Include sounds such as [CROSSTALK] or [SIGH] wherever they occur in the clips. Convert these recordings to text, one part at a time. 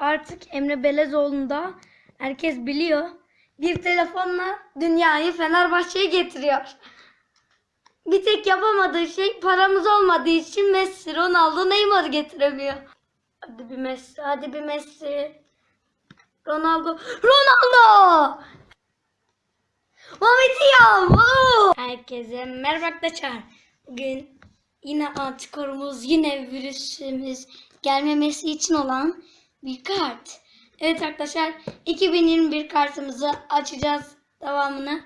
Artık Emre Belezoğlu'nda herkes biliyor. Bir telefonla dünyayı Fenerbahçe'ye getiriyor. Bir tek yapamadığı şey paramız olmadığı için Messi, Ronaldo, Neymar getiremiyor. Hadi bir Messi, hadi bir Messi. Ronaldo, Ronaldo! Mametiyam! Herkese merhaba arkadaşlar. Bugün yine antikorumuz, yine virüsümüz gelmemesi için olan bir kart. Evet arkadaşlar 2021 kartımızı açacağız devamını.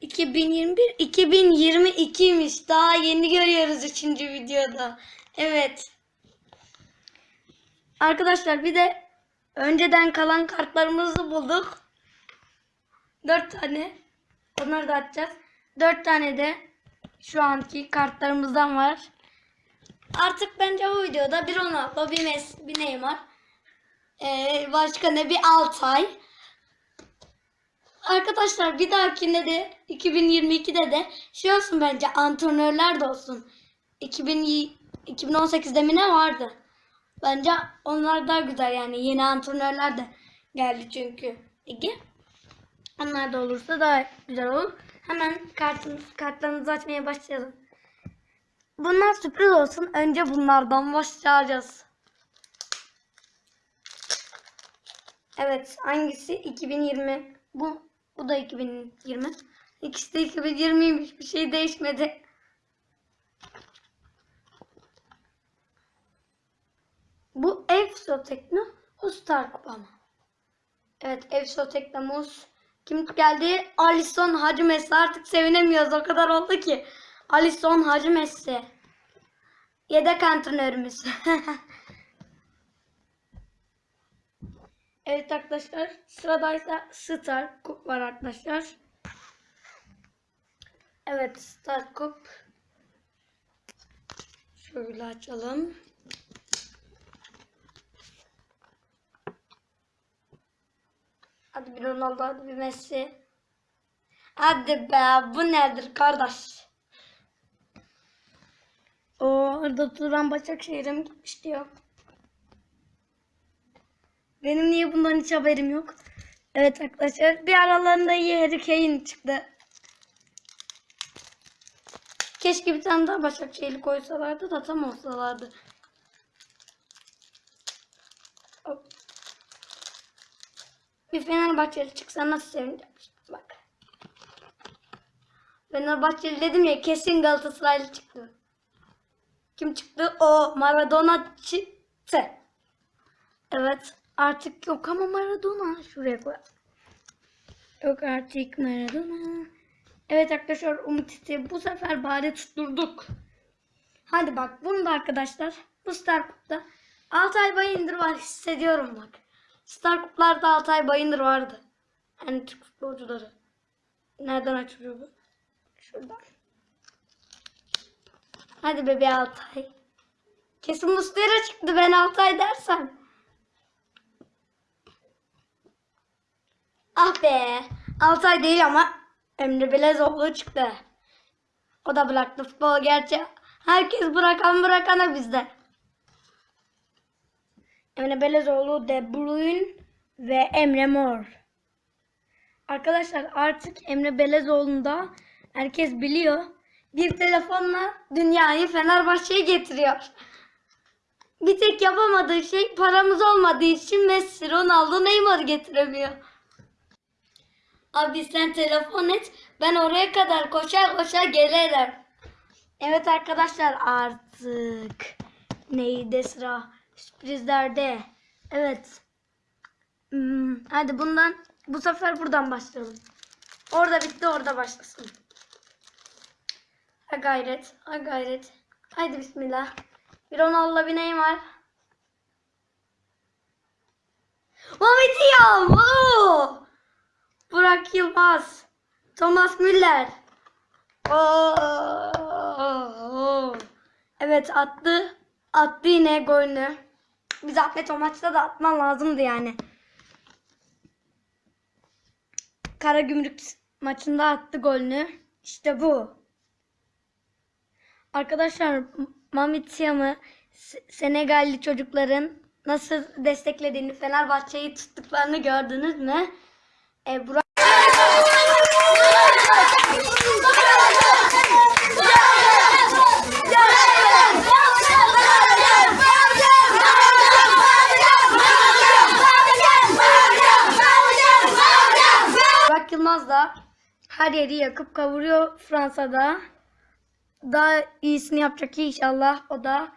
2021 2022'ymiş. Daha yeni görüyoruz 3. videoda. Evet. Arkadaşlar bir de önceden kalan kartlarımızı bulduk. 4 tane. Onları da açacağız. 4 tane de şu anki kartlarımızdan var. Artık bence bu videoda bir Ronaldo, bir Messi, bir Neymar. Ee, başka ne? Bir Altay. Arkadaşlar bir dahakinde de 2022'de de şey olsun bence antrenörler de olsun. 2000, 2018'de mi ne vardı? Bence onlar daha güzel yani yeni antrenörler de geldi çünkü. Ege. Onlar da olursa daha güzel olur. Hemen kartımız, kartlarımızı açmaya başlayalım. Bunlar sürpriz olsun. Önce bunlardan başlayacağız. Evet, hangisi 2020? Bu bu da 2020. İkisi de 2020'ymiş. Bir şey değişmedi. Bu Efsotekno, o Star Kupa mı? Evet, Efsoteknomuz. Kim geldi? Alisson Hacı Messi. Artık sevinemiyoruz. O kadar oldu ki. Alisson Hacı Messi. Yedek antrenörümüz. [LAUGHS] evet arkadaşlar. Sıradaysa Star Cup var arkadaşlar. Evet Star Cup. Şöyle açalım. Hadi bir Ronaldo, hadi bir Messi. Hadi be, bu nedir kardeş? O orada Turan Başakşehir'e gitmiş diyor. Benim niye bundan hiç haberim yok? Evet arkadaşlar, bir aralarında iyi Harry Kane çıktı. Keşke bir tane daha Başakşehir'i koysalardı da tam olsalardı. Bir Fenerbahçeli çıksa nasıl sevineceğim bak. Fenerbahçeli dedim ya kesin Galatasaraylı çıktı. Kim çıktı? O Maradona çıktı. Evet artık yok ama Maradona. Şuraya koy. Yok artık Maradona. Evet arkadaşlar Umut İsteği bu sefer bari tutturduk. Hadi bak bunu da arkadaşlar bu Star Cup'ta Altay Bayındır var hissediyorum bak. Star Cup'larda Altay Bayındır vardı. Yani Türk futbolcuları. Nereden açılıyor bu? Şuradan. Hadi bebe Altay. Kesin Mustera çıktı ben Altay dersem. Ah be. Altay değil ama Emre Belezoğlu çıktı. O da bıraktı futbolu gerçi. Herkes bırakan bırakana bizde. Emre Belezoğlu, De Bruyne ve Emre Mor. Arkadaşlar artık Emre Belezoğlu'nda herkes biliyor. Bir telefonla dünyayı Fenerbahçe'ye getiriyor. Bir tek yapamadığı şey paramız olmadığı için Messi, Ronaldo, Neymar getiremiyor. Abi sen telefon et. Ben oraya kadar koşar koşar gelirim. Evet arkadaşlar artık neydi sıra? Sürprizlerde. Evet. Hmm, hadi bundan bu sefer buradan başlayalım. Orada bitti orada başlasın. Ha gayret. Ha gayret. Haydi bismillah. Bir Ronaldo bir Neymar. Mametiyam. Oo! Burak Yılmaz. Thomas Müller. Oo! Evet attı. Attı yine golünü. Bir zahmet o maçta da atman lazımdı yani. Karagümrük maçında attı golünü. İşte bu. Arkadaşlar Mamitiyam'ı Senegalli çocukların nasıl desteklediğini, Fenerbahçe'yi tuttuklarını gördünüz mü? E, Burak Burak Yılmaz da her yeri yakıp kavuruyor Fransa'da. Daha iyisini yapacak inşallah. O da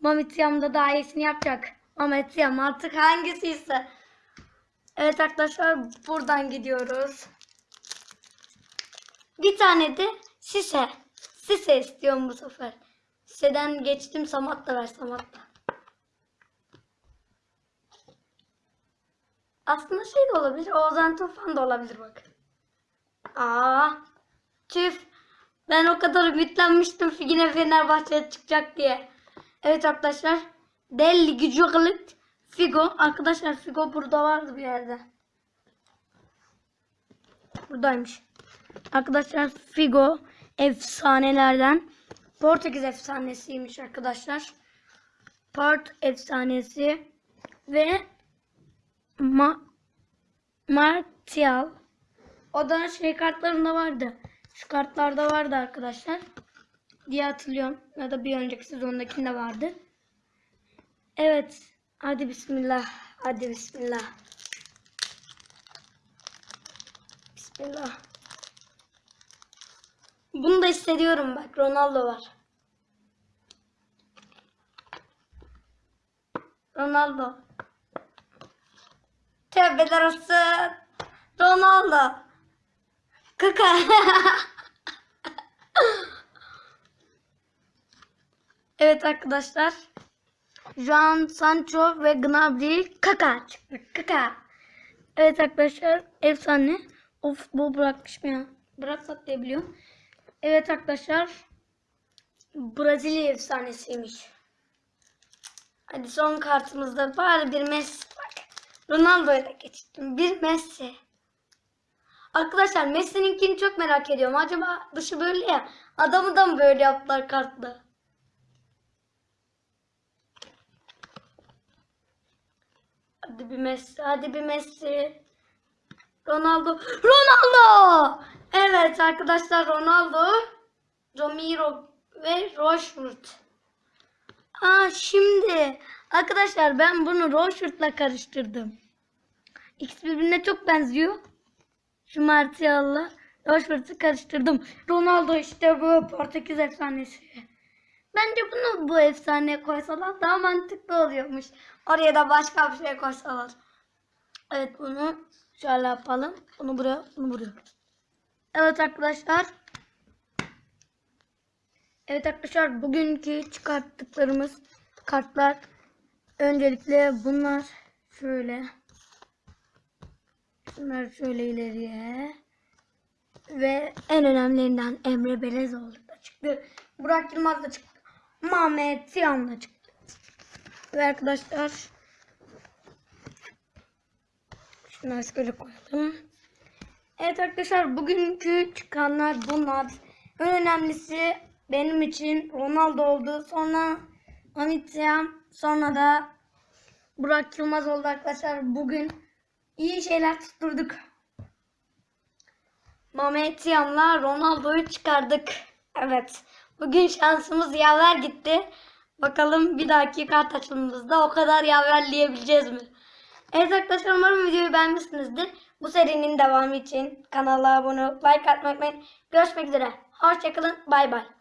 Mehmet Yam da daha iyisini yapacak. Mehmet Yam artık hangisi ise. Evet arkadaşlar buradan gidiyoruz. Bir tane de Sise. Sise istiyorum bu sefer. Sise'den geçtim Samat da ver Samat da. Aslında şey de olabilir. Oğuzhan Tufan da olabilir bak. Aa, tüf. Ben o kadar ümitlenmiştim yine Fenerbahçe'ye çıkacak diye. Evet arkadaşlar. Deli gücüklit. Figo. Arkadaşlar Figo burada vardı bir yerde. Buradaymış. Arkadaşlar Figo efsanelerden. Portekiz efsanesiymiş arkadaşlar. Port efsanesi ve Ma Martial. O da şey kartlarında vardı. Şu kartlarda vardı arkadaşlar. Diye hatırlıyorum. Ya da bir önceki sezondakinde vardı. Evet. Hadi bismillah. Hadi bismillah. Bismillah. Bunu da hissediyorum bak. Ronaldo var. Ronaldo. Tövbeler olsun. Ronaldo. Kaka. [LAUGHS] evet arkadaşlar. Juan Sancho ve Gnabry Kaka çıktı. Kaka. Evet arkadaşlar efsane. Of bu bırakmışım ya. Bıraksak diye. Evet arkadaşlar. Brezilya efsanesiymiş. Hadi son kartımızda bari bir Messi bak. Ronaldo'ya da geçtim. Bir Messi. Arkadaşlar Messi'ninkini çok merak ediyorum. Acaba dışı böyle ya. Adamı da mı böyle yaptılar kartla? Hadi bir Messi. Hadi bir Messi. Ronaldo. Ronaldo! Evet arkadaşlar Ronaldo. Romero ve Rashford. Aa şimdi arkadaşlar ben bunu Rashford'la karıştırdım. İkisi birbirine çok benziyor. Şu Martial'la Rashford'u karıştırdım. Ronaldo işte bu Portekiz efsanesi. Bence bunu bu efsaneye koysalar daha mantıklı oluyormuş. Oraya da başka bir şey koysalar. Evet bunu şöyle yapalım. Bunu buraya, bunu buraya. Evet arkadaşlar. Evet arkadaşlar bugünkü çıkarttıklarımız kartlar. Öncelikle bunlar şöyle. Bunlar şöyle ileriye. Ve en önemlilerinden Emre Belezoğlu da çıktı. Burak Yılmaz da çıktı. Mehmet Siyan da çıktı. Ve arkadaşlar şunları şöyle koyalım. Evet arkadaşlar bugünkü çıkanlar bunlar. En önemlisi benim için Ronaldo oldu. Sonra Anitya, sonra da Burak Yılmaz oldu arkadaşlar. Bugün iyi şeyler tutturduk. Mehmet Ronaldo'yu çıkardık. Evet. Bugün şansımız yaver gitti. Bakalım bir dahaki kart açılımımızda o kadar yaverleyebileceğiz mi? Evet arkadaşlar umarım videoyu beğenmişsinizdir. Bu serinin devamı için kanala abone olup like atmayı unutmayın. Görüşmek üzere. Hoşçakalın. Bay bay.